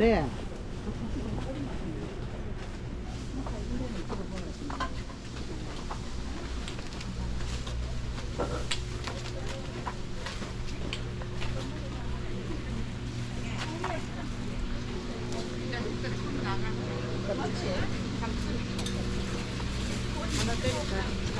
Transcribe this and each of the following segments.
돼. 가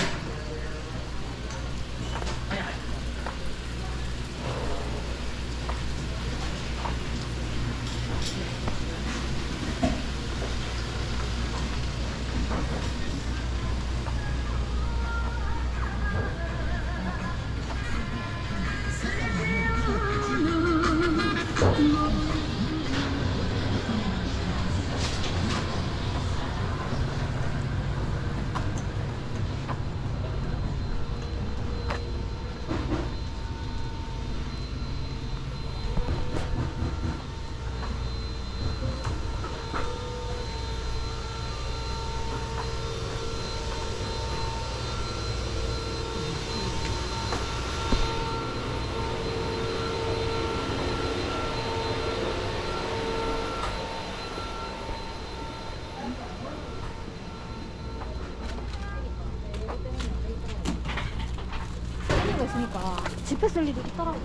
있으니까 집회 쓸 일이 있더라고.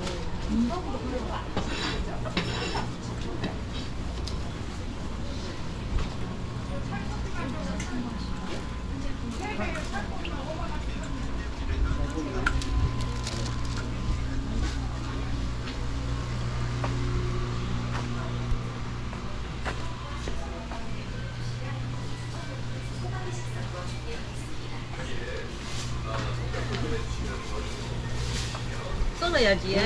썰어야지.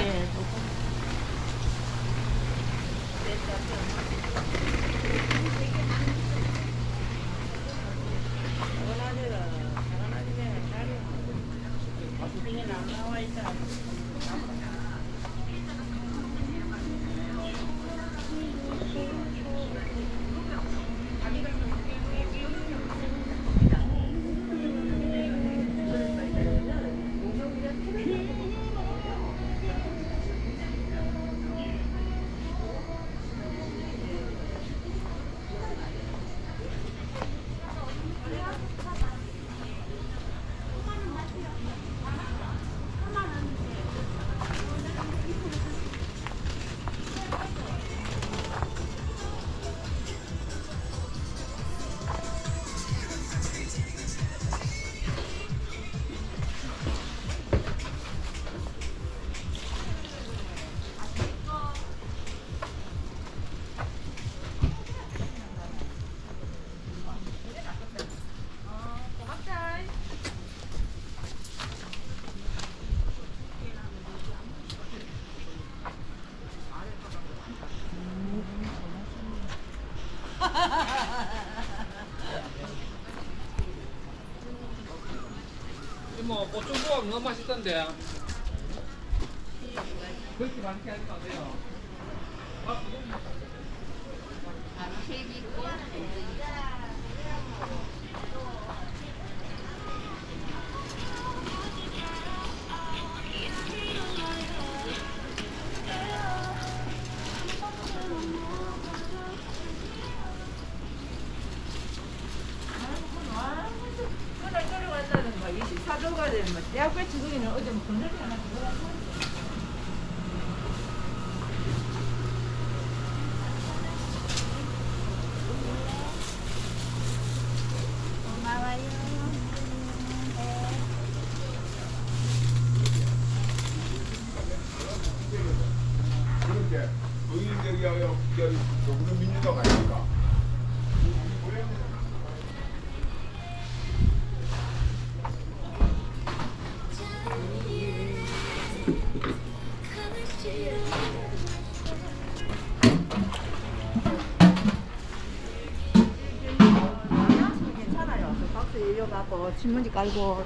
뭐 보충조합 너무 맛있던데. 그렇게 맛있게 하지 마세요. 그날 거야. 이 사도가 되면 대학교 지금이는 어제 뭐 하나 들어갔나? 그런데 의인들이 여기 민주당 아닙니까? 열려갖고 신문지 깔고